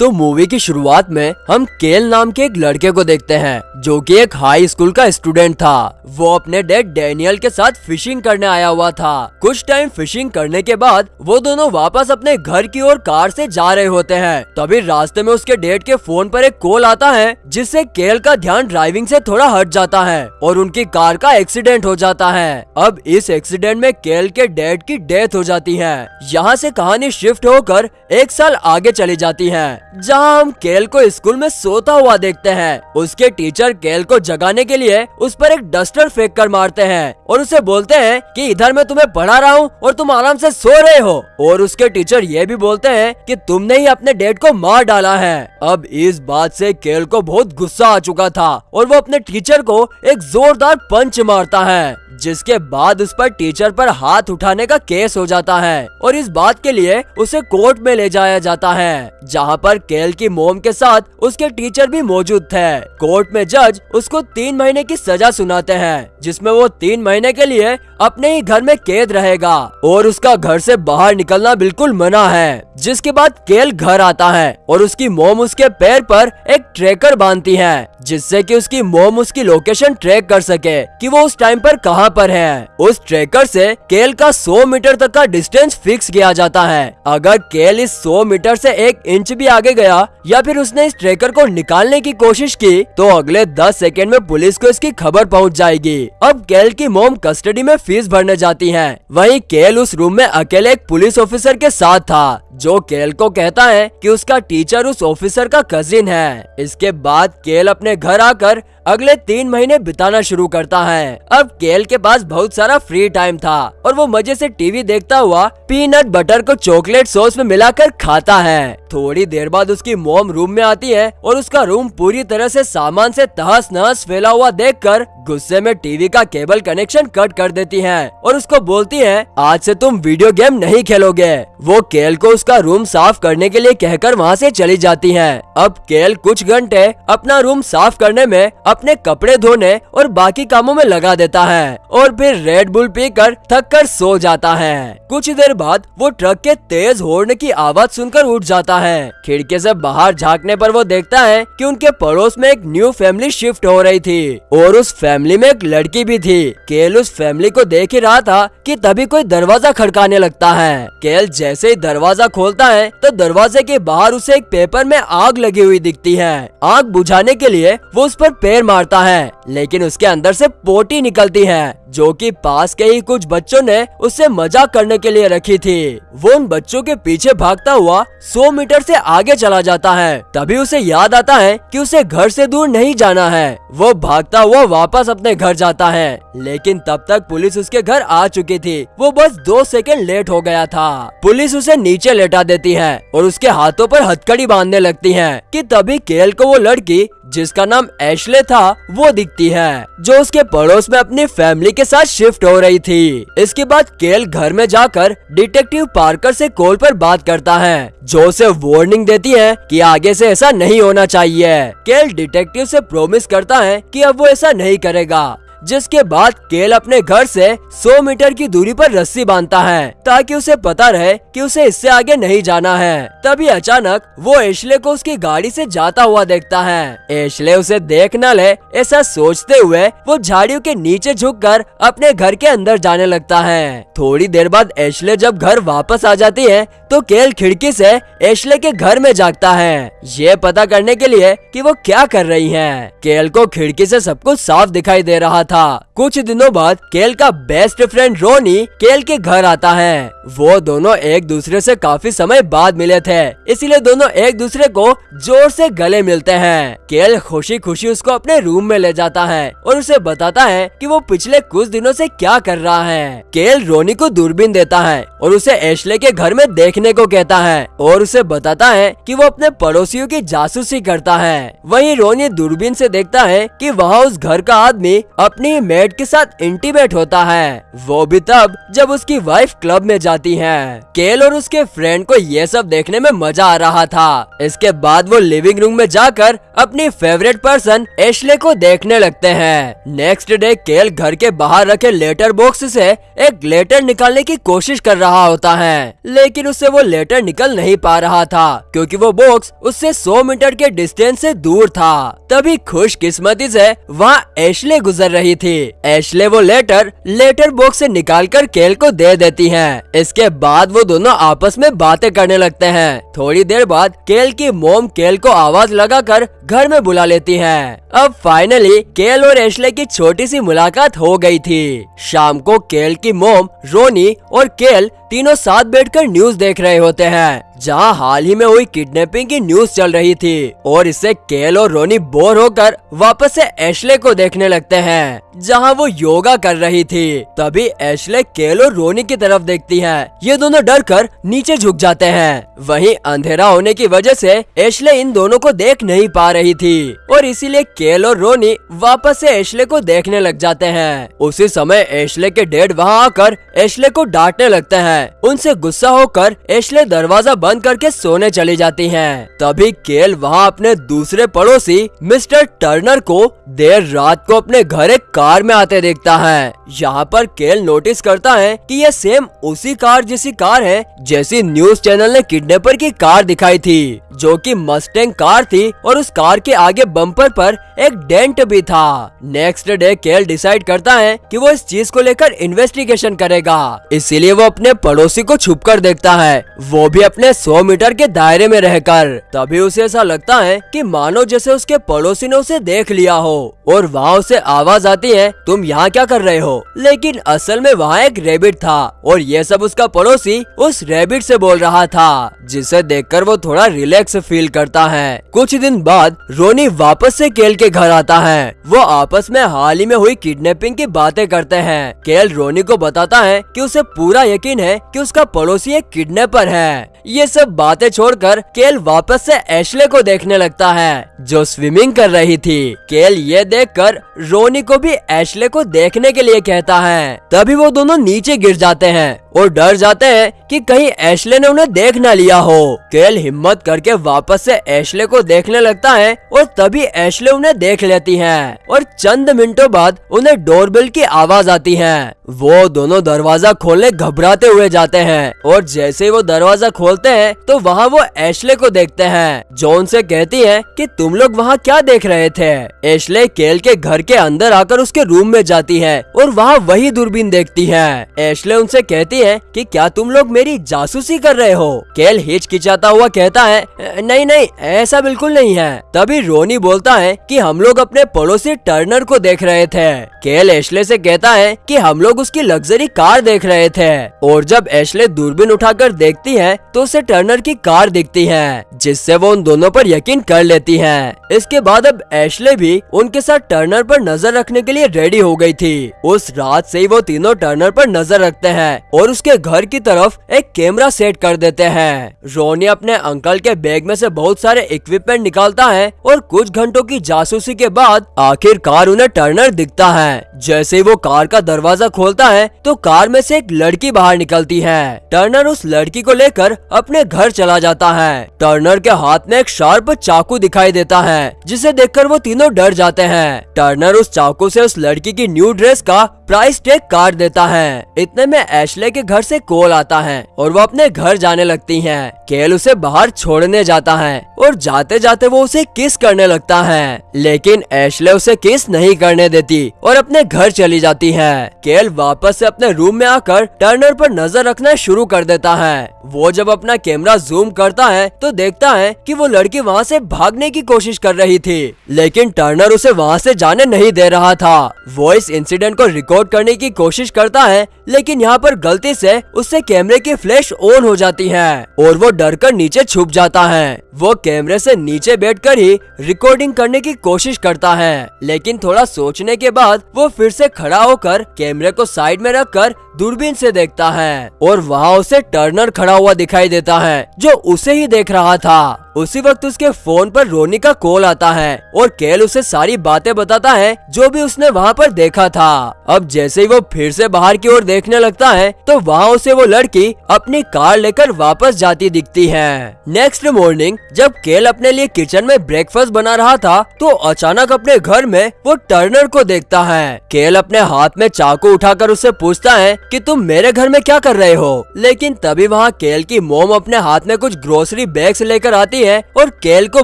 तो मूवी की शुरुआत में हम केल नाम के एक लड़के को देखते हैं, जो कि एक हाई स्कूल का स्टूडेंट था। वो अपने डैड डैनियल के साथ फिशिंग करने आया हुआ था। कुछ टाइम फिशिंग करने के बाद वो दोनों वापस अपने घर की ओर कार से जा रहे होते हैं। तभी रास्ते में उसके डैड के फ़ोन पर एक कॉल आता है, जिससे केल का ध्यान ड्राइविंग से थोड़ा हट जाता है और उनकी कार का एक्सीडेंट हो जाता है। अब इस एक्सीडेंट में केल के डैड की डेथ हो जाती है। यहाँ से कहानी शिफ्ट होकर एक साल आगे चली जाती है। जहाँ हम केल को स्कूल में सोता हुआ देखते हैं, उसके टीचर केल को जगाने के लिए उस पर एक डस्टर फेंक कर मारते हैं और उसे बोलते हैं कि इधर मैं तुम्हें पढ़ा रहा हूँ और तुम आराम से सो रहे हो। और उसके टीचर ये भी बोलते हैं कि तुमने ही अपने डेड को मार डाला है। अब इस बात से केल को बहुत गुस्सा आ चुका था और वो अपने टीचर को एक जोरदार पंच मारता है, जिसके बाद उस पर टीचर पर हाथ उठाने का केस हो जाता है और इस बात के लिए उसे कोर्ट में ले जाया जाता है, जहाँ पर केल की मोम के साथ उसके टीचर भी मौजूद थे। कोर्ट में जज उसको तीन महीने की सजा सुनाते हैं, जिसमें वो तीन महीने के लिए अपने ही घर में कैद रहेगा और उसका घर से बाहर निकलना बिल्कुल मना है, जिसके बाद केल घर आता है और उसकी मोम उसके पैर पर एक ट्रैकर बांधती है, जिससे कि उसकी मोम उसकी लोकेशन ट्रैक कर सके कि वो उस टाइम पर कहाँ पर है। उस ट्रैकर से केल का 100 मीटर तक का डिस्टेंस फिक्स किया जाता है। अगर केल इस 100 मीटर से एक इंच भी आगे गया या फिर उसने इस ट्रेकर को निकालने की कोशिश की तो अगले 10 सेकेंड में पुलिस को इसकी खबर पहुँच जाएगी। अब केल की मोम कस्टडी में फ़ीस भरने जाती है। वही केल उस रूम में अकेले एक पुलिस ऑफिसर के साथ था। जो केल को कहता है कि उसका टीचर उस ऑफिसर का कजिन है। इसके बाद केल अपने घर आकर अगले तीन महीने बिताना शुरू करता है। अब केल के पास बहुत सारा फ्री टाइम था और वो मज़े से टीवी देखता हुआ पीनट बटर को चॉकलेट सॉस में मिलाकर खाता है। थोड़ी देर बाद उसकी मोम रूम में आती है और उसका रूम पूरी तरह से सामान से तहस नहस फैला हुआ देखकर गुस्से में टीवी का केबल कनेक्शन कट कर देती है और उसको बोलती है, आज से तुम वीडियो गेम नहीं खेलोगे। वो केल को उसका रूम साफ़ करने के लिए कहकर वहाँ से चली जाती है। अब केल कुछ घंटे अपना रूम साफ़ करने में अपने कपड़े धोने और बाकी कामों में लगा देता है और फिर रेड बुल पीकर थक कर सो जाता है। कुछ देर बाद वो ट्रक के तेज हॉर्न की आवाज़ सुनकर उठ जाता है। खिड़की से बाहर झांकने पर वो देखता है कि उनके पड़ोस में एक न्यू फैमिली शिफ्ट हो रही थी और उस फैमिली में एक लड़की भी थी। केल उस फैमिली को देख ही रहा था कि तभी कोई दरवाज़ा खड़काने लगता है। केल जैसे ही दरवाज़ा खोलता है तो दरवाजे के बाहर उसे एक पेपर में आग लगी हुई दिखती है। आग बुझाने के लिए वो उस पर पैर मारता है, लेकिन उसके अंदर से पोटी निकलती है, जो कि पास के ही कुछ बच्चों ने उससे मज़ाक करने के लिए रखी थी। वो उन बच्चों के पीछे भागता हुआ 100 मीटर से आगे चला जाता है। तभी उसे याद आता है कि उसे घर से दूर नहीं जाना है। वो भागता हुआ वापस अपने घर जाता है, लेकिन तब तक पुलिस उसके घर आ चुकी थी। वो बस दो सेकंड लेट हो गया था। पुलिस उसे नीचे लेटा देती है और उसके हाथों पर हथकड़ी बांधने लगती है कि तभी केल को वो लड़की, जिसका नाम एशले था, वो दिखती है, जो उसके पड़ोस में अपनी फैमिली के साथ शिफ्ट हो रही थी। इसके बाद केल घर में जाकर डिटेक्टिव पार्कर से कॉल पर बात करता है, जो उसे वार्निंग देती है कि आगे से ऐसा नहीं होना चाहिए। केल डिटेक्टिव से प्रोमिस करता है कि अब वो ऐसा नहीं करेगा। जिसके बाद केल अपने घर से 100 मीटर की दूरी पर रस्सी बांधता है, ताकि उसे पता रहे कि उसे इससे आगे नहीं जाना है। तभी अचानक वो एशले को उसकी गाड़ी से जाता हुआ देखता है। एशले उसे देख न ले, ऐसा सोचते हुए वो झाड़ियों के नीचे झुककर अपने घर के अंदर जाने लगता है। थोड़ी देर बाद एशले जब घर वापस आ जाती है तो केल खिड़की से एशले के घर में जागता है। ये पता करने के लिए कि वो क्या कर रही है। केल को खिड़की से सब कुछ साफ़ दिखाई दे रहा था। कुछ दिनों बाद केल का बेस्ट फ्रेंड रोनी केल के घर आता है। वो दोनों एक दूसरे से काफ़ी समय बाद मिले थे, इसीलिए दोनों एक दूसरे को ज़ोर से गले मिलते हैं। केल खुशी खुशी उसको अपने रूम में ले जाता है और उसे बताता है कि वो पिछले कुछ दिनों से क्या कर रहा है। केल रोनी को दूरबीन देता है और उसे एशले के घर में देखने को कहता है और उसे बताता है कि वो अपने पड़ोसियों की जासूसी करता है। वहीं रोनी दूरबीन से देखता है कि वहाँ उस घर का आदमी अपनी मेड के साथ इंटीमेट होता है। वो भी तब जब उसकी वाइफ क्लब में जाती जाती हैं। केल और उसके फ्रेंड को ये सब देखने में मज़ा आ रहा था। इसके बाद वो लिविंग रूम में जाकर अपनी फेवरेट पर्सन एशले को देखने लगते हैं। नेक्स्ट डे केल घर के बाहर रखे लेटर बॉक्स से एक लेटर निकालने की कोशिश कर रहा होता है। लेकिन उससे वो लेटर निकल नहीं पा रहा था, क्योंकि वो बॉक्स उससे 100 मीटर के डिस्टेंस से दूर था। तभी खुशकिस्मती से वहाँ एशले गुजर रही थी। एशले वो लेटर लेटर बॉक्स से निकालकर केल को दे देती है। इसके बाद वो दोनों आपस में बातें करने लगते हैं। थोड़ी देर बाद केल की मोम केल को आवाज़ लगाकर घर में बुला लेती है। अब फाइनली केल और एशले की छोटी सी मुलाकात हो गई थी। शाम को केल की मोम, रोनी और केल तीनों साथ बैठकर न्यूज़ देख रहे होते हैं, जहाँ हाल ही में हुई किडनैपिंग की न्यूज़ चल रही थी, और इससे केल और रोनी बोर होकर वापस से एशले को देखने लगते हैं, जहाँ वो योगा कर रही थी। तभी एशले केल और रोनी की तरफ़ देखती है। ये दोनों डर कर नीचे झुक जाते हैं। वहीं अंधेरा होने की वजह से एशले इन दोनों को देख नहीं पा रही थी, और इसीलिए केल और रोनी वापस से एशले को देखने लग जाते हैं। उसी समय एशले के डेड वहाँ आकर एशले को डांटने लगते हैं। उनसे गुस्सा होकर एशले दरवाज़ा बंद करके सोने चली जाती हैं। तभी केल वहाँ अपने दूसरे पड़ोसी, मिस्टर टर्नर को देर रात को अपने घर एक कार में आते देखता है यहाँ पर केल नोटिस करता है कि ये सेम उसी कार जैसी कार है, जैसी न्यूज़ चैनल ने किडनैपर की कार दिखाई थी, जो कि मस्टेंग कार थी और उस कार के आगे बम्पर पर एक डेंट भी था। नेक्स्ट डे केल डिसाइड करता है कि वो इस चीज़ को लेकर इन्वेस्टिगेशन करेगा। इसीलिए वो अपने पड़ोसी को छुप कर देखता है। वो भी अपने 100 मीटर के दायरे में रहकर। तभी उसे ऐसा लगता है कि मानो जैसे उसके पड़ोसी ने उसे देख लिया हो और वहाँ उसे आवाज़ आती है, तुम यहाँ क्या कर रहे हो? लेकिन असल में वहाँ एक रेबिट था और ये सब उसका पड़ोसी उस रेबिट से बोल रहा था, जिसे देखकर वो थोड़ा रिलैक्स फील करता है। कुछ दिन बाद रोनी वापस से केल के घर आता है। वो आपस में हाल ही में हुई किडनैपिंग की बातें करते हैं। केएल रोनी को बताता है कि उसे पूरा यकीन है कि उसका पड़ोसी एक किडनैपर है। ये सब बातें छोड़कर केल वापस से एशले को देखने लगता है, जो स्विमिंग कर रही थी। केल ये देखकर रोनी को भी एशले को देखने के लिए कहता है। तभी वो दोनों नीचे गिर जाते हैं और डर जाते हैं कि कहीं एशले ने उन्हें देख न लिया हो। केल हिम्मत करके वापस से एशले को देखने लगता है और तभी एशले उन्हें देख लेती है और चंद मिनटों बाद उन्हें डोरबेल की आवाज़ आती है। वो दोनों दरवाज़ा खोलने घबराते हुए जाते हैं और जैसे वो दरवाज़ा खोलते हैं तो वहाँ वो एशले को देखते हैं। जो उनसे कहती है कि तुम लोग वहाँ क्या देख रहे थे? एशले केल के घर के अंदर आकर उसके रूम में जाती है और वहाँ वही दूरबीन देखती है। एशले उनसे कहती है कि क्या तुम लोग मेरी जासूसी कर रहे हो? केल हिचकिचाता हुआ कहता है, नहीं नहीं, ऐसा बिल्कुल नहीं है। तभी रोनी बोलता है कि हम लोग अपने पड़ोसी टर्नर को देख रहे थे। केल एशले से कहता है कि हम लोग उसकी लग्जरी कार देख रहे थे। और जब एशले दूरबीन उठाकर देखती है तो उसे टर्नर की कार दिखती है, जिससे वो उन दोनों पर यकीन कर लेती है। इसके बाद अब एशले भी उनके साथ टर्नर पर नज़र रखने के लिए रेडी हो गई थी। उस रात से ही वो तीनों टर्नर पर नज़र रखते हैं और उसके घर की तरफ़ एक कैमरा सेट कर देते हैं। रोनी अपने अंकल के बैग में से बहुत सारे इक्विपमेंट निकालता है और कुछ घंटों की जासूसी के बाद आखिरकार उन्हें टर्नर दिखता है। जैसे ही वो कार का दरवाज़ा खोलता है तो कार में से एक लड़की बाहर निकलती है। टर्नर उस लड़की को लेकर अपने घर चला जाता है। टर्नर के हाथ में एक शार्प चाकू दिखाई देता है, जिसे देखकर वो तीनों डर जाते हैं। टर्नर उस चाकू से उस लड़की की न्यू ड्रेस का प्राइस टैग काट देता है। इतने में एशले के घर से कॉल आता है और वो अपने घर जाने लगती हैं। केल उसे बाहर छोड़ने जाता है और जाते जाते वो उसे किस करने लगता है। लेकिन एशले उसे किस नहीं करने देती और अपने घर चली जाती है। केल वापस से अपने रूम में आकर टर्नर पर नज़र रखना शुरू कर देता है। वो जब अपना कैमरा जूम करता है तो देखता है कि वो लड़की वहाँ से भागने की कोशिश कर रही थी। लेकिन टर्नर उसे वहाँ से जाने नहीं दे रहा था। वो इस इंसिडेंट को रिकॉर्ड करने की कोशिश करता है, लेकिन यहाँ पर गलती से उससे कैमरे की फ्लैश ऑन हो जाती है और वो डर कर नीचे छुप जाता है। वो कैमरे से नीचे बैठकर ही रिकॉर्डिंग करने की कोशिश करता है। लेकिन थोड़ा सोचने के बाद वो फिर से खड़ा होकर कैमरे को साइड में रखकर दूरबीन से देखता है और वहाँ उसे टर्नर खड़ा हुआ दिखाई देता है, जो उसे ही देख रहा था। उसी वक्त उसके फ़ोन पर रोनी का कॉल आता है और केल उसे सारी बातें बताता है जो भी उसने वहाँ पर देखा था। अब जैसे ही वो फिर से बाहर की ओर देखने लगता है तो वहाँ उसे वो लड़की अपनी कार लेकर वापस जाती दिखती है। नेक्स्ट मॉर्निंग जब केल अपने लिए किचन में ब्रेकफास्ट बना रहा था तो अचानक अपने घर में वो टर्नर को देखता है। केल अपने हाथ में चाकू उठाकर उससे पूछता है कि, तुम मेरे घर में क्या कर रहे हो? लेकिन तभी वहाँ केल की मोम अपने हाथ में कुछ ग्रोसरी बैग्स लेकर आती है और केल को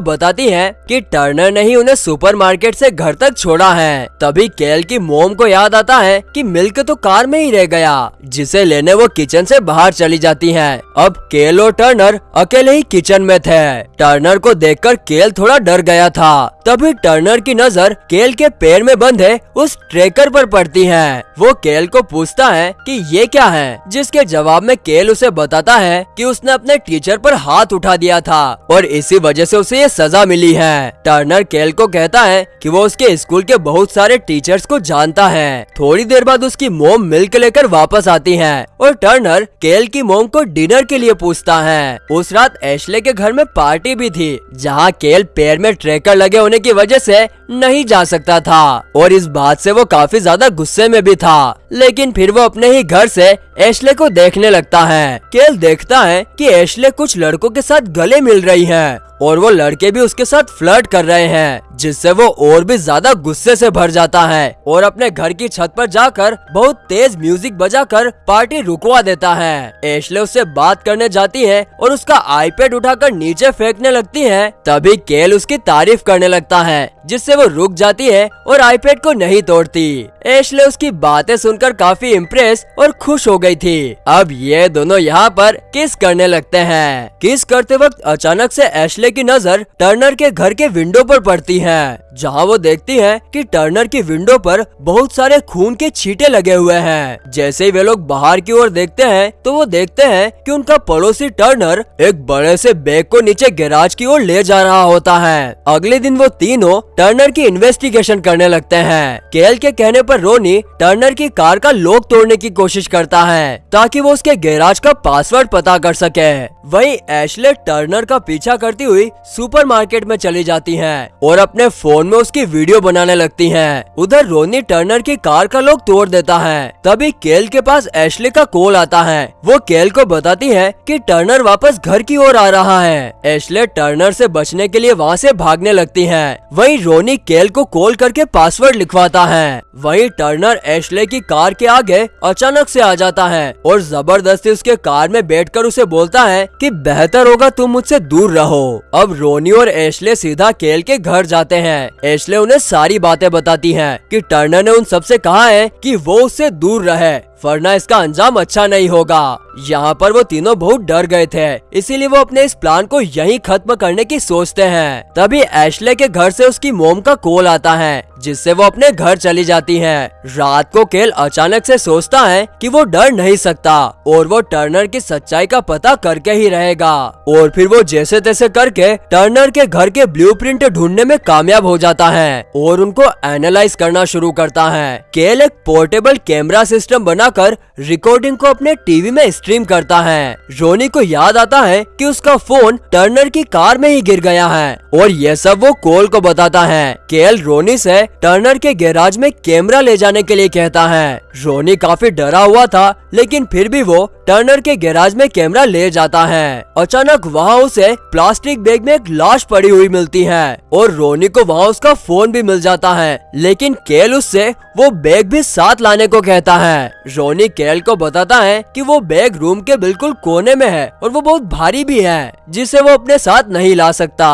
बताती है कि टर्नर ने ही उन्हें सुपरमार्केट से घर तक छोड़ा है। तभी केल की मोम को याद आता है कि मिल्क तो कार में ही रह गया, जिसे लेने वो किचन से बाहर चली जाती है। अब केल और टर्नर अकेले ही किचन में थे। टर्नर को देखकर केल थोड़ा डर गया था। तभी टर्नर की नज़र केल के पैर में बंधे उस ट्रेकर पर पड़ती है। वो केल को पूछता है कि ये क्या है, जिसके जवाब में केल उसे बताता है कि उसने अपने टीचर पर हाथ उठा दिया था और इसी वजह से उसे ये सजा मिली है। टर्नर केल को कहता है कि वो उसके स्कूल के बहुत सारे टीचर्स को जानता है। थोड़ी देर बाद उसकी मोम मिल्क लेकर वापस आती है और टर्नर केल की मोम को डिनर के लिए पूछता है। उस रात एशले के घर में पार्टी भी थी, जहाँ केल पैर में ट्रेकर लगे होने की वजह से नहीं जा सकता था और इस बात से वो काफ़ी ज़्यादा गुस्से में भी था। लेकिन फिर वो अपने ही घर से एशले को देखने लगता है। केल देखता है कि एशले कुछ लड़कों के साथ गले मिल रही है। Yeah. और वो लड़के भी उसके साथ फ्लर्ट कर रहे हैं, जिससे वो और भी ज़्यादा गुस्से से भर जाता है और अपने घर की छत पर जाकर बहुत तेज म्यूज़िक बजाकर पार्टी रुकवा देता है। एशले उससे बात करने जाती है और उसका आईपैड उठाकर नीचे फेंकने लगती है। तभी केल उसकी तारीफ़ करने लगता है, जिससे वो रुक जाती है और आईपैड को नहीं तोड़ती। एशले उसकी बातें सुनकर काफ़ी इम्प्रेस और खुश हो गई थी। अब ये दोनों यहाँ पर किस करने लगते हैं। किस करते वक्त अचानक से एशले की नज़र टर्नर के घर के विंडो पर पड़ती है, जहाँ वो देखती है कि टर्नर की विंडो पर बहुत सारे खून के छींटे लगे हुए हैं। जैसे ही वे लोग बाहर की ओर देखते हैं तो वो देखते हैं कि उनका पड़ोसी टर्नर एक बड़े से बैग को नीचे गैराज की ओर ले जा रहा होता है। अगले दिन वो तीनों टर्नर की इन्वेस्टिगेशन करने लगते हैं। केल के कहने पर रोनी टर्नर की कार का लॉक तोड़ने की कोशिश करता है, ताकि वो उसके गैराज का पासवर्ड पता कर सके। वही एशले टर्नर का पीछा करती हुई सुपरमार्केट में चली जाती हैं और अपने फ़ोन में उसकी वीडियो बनाने लगती हैं। उधर रोनी टर्नर की कार का लोग तोड़ देता है। तभी केल के पास एशले का कॉल आता है। वो केल को बताती है कि टर्नर वापस घर की ओर आ रहा है। एशले टर्नर से बचने के लिए वहाँ से भागने लगती है। वही रोनी केल को कॉल करके पासवर्ड लिखवाता है। वही टर्नर एशले की कार के आगे अचानक से आ जाता है और ज़बरदस्ती उसके कार में बैठकर उसे बोलता है कि बेहतर होगा तुम मुझसे दूर रहो। अब रोनी और एशले सीधा केल के घर जाते हैं। एशले उन्हें सारी बातें बताती है कि टर्नर ने उन सबसे कहा है कि वो उससे दूर रहे। वरना इसका अंजाम अच्छा नहीं होगा। यहाँ पर वो तीनों बहुत डर गए थे, इसीलिए वो अपने इस प्लान को यहीं खत्म करने की सोचते हैं। तभी एशले के घर से उसकी मोम का कॉल आता है, जिससे वो अपने घर चली जाती है। रात को केल अचानक से सोचता है कि वो डर नहीं सकता, और वो टर्नर की सच्चाई का पता करके ही रहेगा। और फिर वो जैसे तैसे करके टर्नर के घर के ब्लूप्रिंट ढूँढने में कामयाब हो जाता है, और उनको एनालाइज करना शुरू करता है। केल एक पोर्टेबल कैमरा सिस्टम बनाकर रिकॉर्डिंग को अपने टीवी में स्ट्रीम करता है। रोनी को याद आता है कि उसका फ़ोन टर्नर की कार में ही गिर गया है। और यह सब वो कोल को बताता है। केल रोनी से टर्नर के गैराज में कैमरा ले जाने के लिए कहता है। रोनी काफ़ी डरा हुआ था, लेकिन फिर भी वो टर्नर के गैराज में कैमरा ले जाता है। अचानक वहाँ उसे प्लास्टिक बैग में एक लाश पड़ी हुई मिलती है। और रोनी को वहाँ उसका फ़ोन भी मिल जाता है। लेकिन केल उससे वो बैग भी साथ लाने को कहता है। रोनी केल को बताता है कि वो बैग रूम के बिल्कुल कोने में है और वो बहुत भारी भी है, जिसे वो अपने साथ नहीं ला सकता।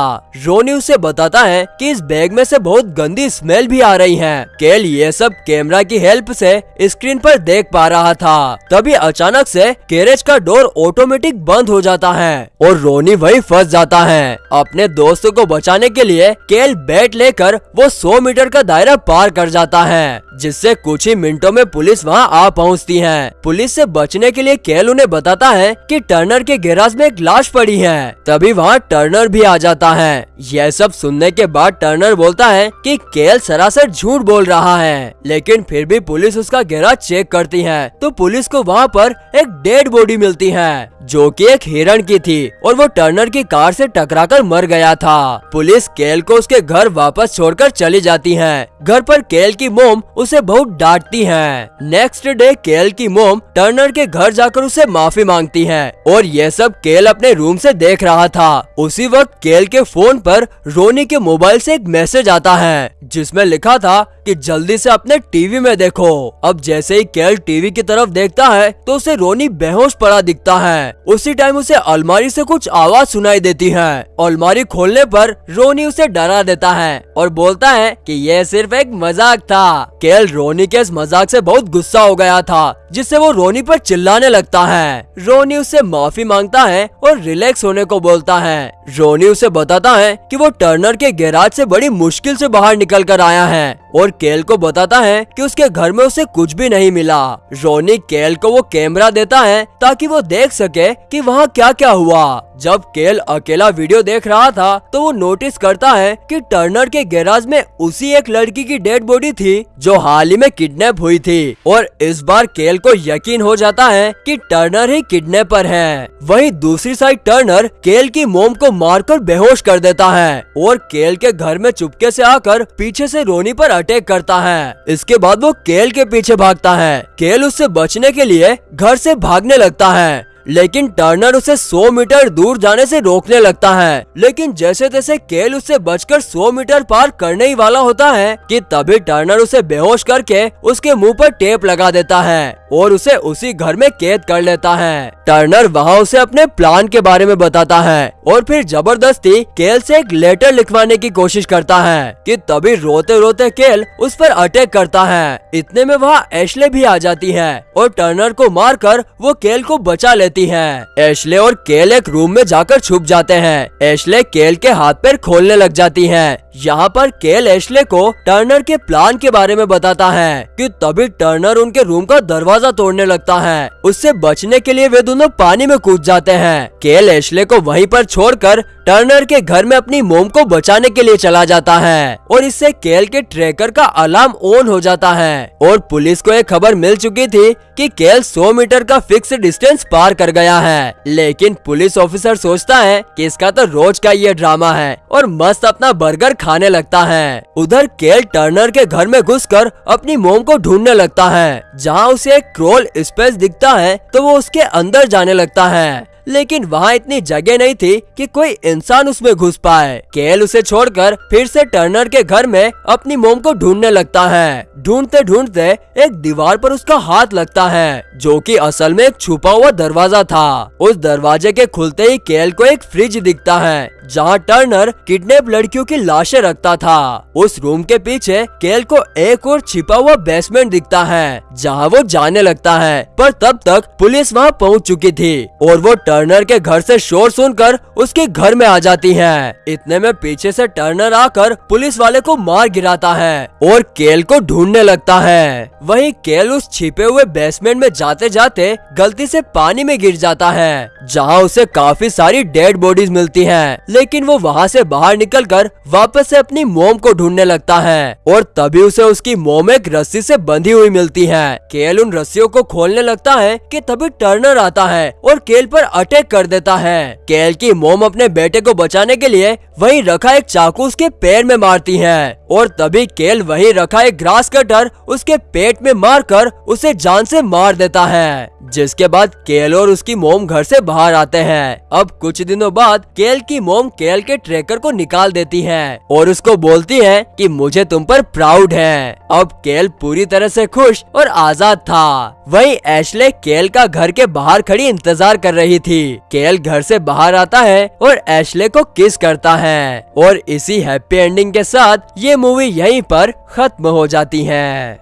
रोनी उसे बताता है कि इस बैग में से बहुत गंदी स्मेल भी आ रही है। केल ये सब कैमरा की हेल्प से स्क्रीन पर देख पा रहा था। तभी अचानक से गैरेज का डोर ऑटोमेटिक बंद हो जाता है और रोनी वही फंस जाता है। अपने दोस्तों को बचाने के लिए केल बैट लेकर वो 100 मीटर का दायरा पार कर जाता है, जिससे कुछ ही मिनटों में पुलिस वहाँ आ पहुँच पहुँचती हैं। पुलिस से बचने के लिए केल उन्हें बताता है कि टर्नर के गैराज में एक लाश पड़ी है। तभी वहाँ टर्नर भी आ जाता है। यह सब सुनने के बाद टर्नर बोलता है कि केल सरासर झूठ बोल रहा है, लेकिन फिर भी पुलिस उसका गैराज चेक करती है। तो पुलिस को वहाँ पर एक डेड बॉडी मिलती है। जो कि एक हिरण की थी और वो टर्नर की कार से टकराकर मर गया था। पुलिस केल को उसके घर वापस छोड़कर चली जाती है। घर पर केल की मोम उसे बहुत डांटती है। नेक्स्ट डे केल की मोम टर्नर के घर जाकर उसे माफ़ी मांगती है और ये सब केल अपने रूम से देख रहा था। उसी वक्त केल के फ़ोन पर रोनी के मोबाइल से एक मैसेज आता है, जिसमें लिखा था कि जल्दी से अपने टीवी में देखो। अब जैसे ही केल टीवी की तरफ़ देखता है तो उसे रोनी बेहोश पड़ा दिखता है। उसी टाइम उसे अलमारी से कुछ आवाज़ सुनाई देती है। अलमारी खोलने पर रोनी उसे डरा देता है और बोलता है कि यह सिर्फ़ एक मज़ाक था। केल रोनी के इस मज़ाक से बहुत गुस्सा हो गया था। जिससे वो रोनी पर चिल्लाने लगता है। रोनी उससे माफ़ी माँगता है और रिलैक्स होने को बोलता है। रोनी उसे बताता है कि वो टर्नर के गैराज से बड़ी मुश्किल से बाहर निकल कर आया है और केल को बताता है कि उसके घर में उसे कुछ भी नहीं मिला। रोनी केल को वो कैमरा देता है ताकि वो देख सके कि वहाँ क्या क्या हुआ। जब केल अकेला वीडियो देख रहा था तो वो नोटिस करता है कि टर्नर के गैराज में उसी एक लड़की की डेड बॉडी थी, जो हाल ही में किडनैप हुई थी। और इस बार केल को यकीन हो जाता है कि टर्नर ही किडनैपर है। वहीं दूसरी साइड टर्नर केल की मोम को मारकर बेहोश कर देता है और केल के घर में चुपके से आकर पीछे से रोनी पर अटैक करता है। इसके बाद वो केल के पीछे भागता है। केल उससे बचने के लिए घर से भागने लगता है। लेकिन टर्नर उसे 100 मीटर दूर जाने से रोकने लगता है। लेकिन जैसे तैसे केल उससे बचकर 100 मीटर पार करने ही वाला होता है कि तभी टर्नर उसे बेहोश करके उसके मुँह पर टेप लगा देता है और उसे उसी घर में कैद कर लेता है। टर्नर वहाँ उसे अपने प्लान के बारे में बताता है और फिर ज़बरदस्ती केल से एक लेटर लिखवाने की कोशिश करता है कि तभी रोते रोते केल उस पर अटैक करता है। इतने में वहाँ एशले भी आ जाती है और टर्नर को मारकर वो केल को बचा लेती है। एशले और केल एक रूम में जाकर छुप जाते हैं। एशले केल के हाथ पैर खोलने लग जाती है। यहाँ पर केल एशले को टर्नर के प्लान के बारे में बताता है कि तभी टर्नर उनके रूम का दरवाज़ा तोड़ने लगता है। उससे बचने के लिए वे दोनों पानी में कूद जाते हैं। केल एशले को वहीं पर छोड़कर टर्नर के घर में अपनी मोम को बचाने के लिए चला जाता है और इससे केल के ट्रैकर का अलार्म ऑन हो जाता है। और पुलिस को एक खबर मिल चुकी थी कि केल 100 मीटर का फिक्स डिस्टेंस पार कर गया है। लेकिन पुलिस ऑफिसर सोचता है कि इसका तो रोज का ये ड्रामा है और मस्त अपना बर्गर खाने लगता है। उधर केल टर्नर के घर में घुसकर अपनी मोम को ढूँढने लगता है। जहाँ उसे एक क्रोल स्पेस दिखता है तो वो उसके अंदर जाने लगता है। लेकिन वहाँ इतनी जगह नहीं थी कि कोई इंसान उसमें घुस पाए। केल उसे छोड़कर फिर से टर्नर के घर में अपनी मोम को ढूँढने लगता है। ढूंढते ढूंढते एक दीवार पर उसका हाथ लगता है, जो कि असल में एक छुपा हुआ दरवाज़ा था। उस दरवाजे के खुलते ही केल को एक फ्रिज दिखता है, जहाँ टर्नर किडनैप लड़कियों की लाशें रखता था। उस रूम के पीछे केल को एक और छिपा हुआ बेसमेंट दिखता है, जहाँ वो जाने लगता है। पर तब तक पुलिस वहाँ पहुँच चुकी थी, और वो टर्नर के घर से शोर सुनकर उसके घर में आ जाती है। इतने में पीछे से टर्नर आकर पुलिस वाले को मार गिराता है और केल को ढूँढने लगता है। वहीं केल उस छिपे हुए बेसमेंट में जाते जाते गलती से पानी में गिर जाता है, जहाँ उसे काफ़ी सारी डेड बॉडीज मिलती हैं। लेकिन वो वहाँ से बाहर निकलकर वापस से अपनी मोम को ढूँढने लगता है और तभी उसे उसकी मोम एक रस्सी से बंधी हुई मिलती है। केल उन रस्सियों को खोलने लगता है कि तभी टर्नर आता है और केल पर अटैक कर देता है। केल की मोम अपने बेटे को बचाने के लिए वहीं रखा एक चाकू उसके पैर में मारती है। और तभी केल वहीं रखा एक ग्रास कटर उसके पेट में मारकर उसे जान से मार देता है, जिसके बाद केल और उसकी मोम घर से बाहर आते हैं। अब कुछ दिनों बाद केल की मोम केल के ट्रेकर को निकाल देती है और उसको बोलती है कि मुझे तुम पर प्राउड है। अब केल पूरी तरह से खुश और आज़ाद था। वही एशले केल का घर के बाहर खड़ी इंतज़ार कर रही थी। केल घर से बाहर आता है और एशले को किस करता है। और इसी हैप्पी एंडिंग के साथ ये मूवी यहीं पर खत्म हो जाती है।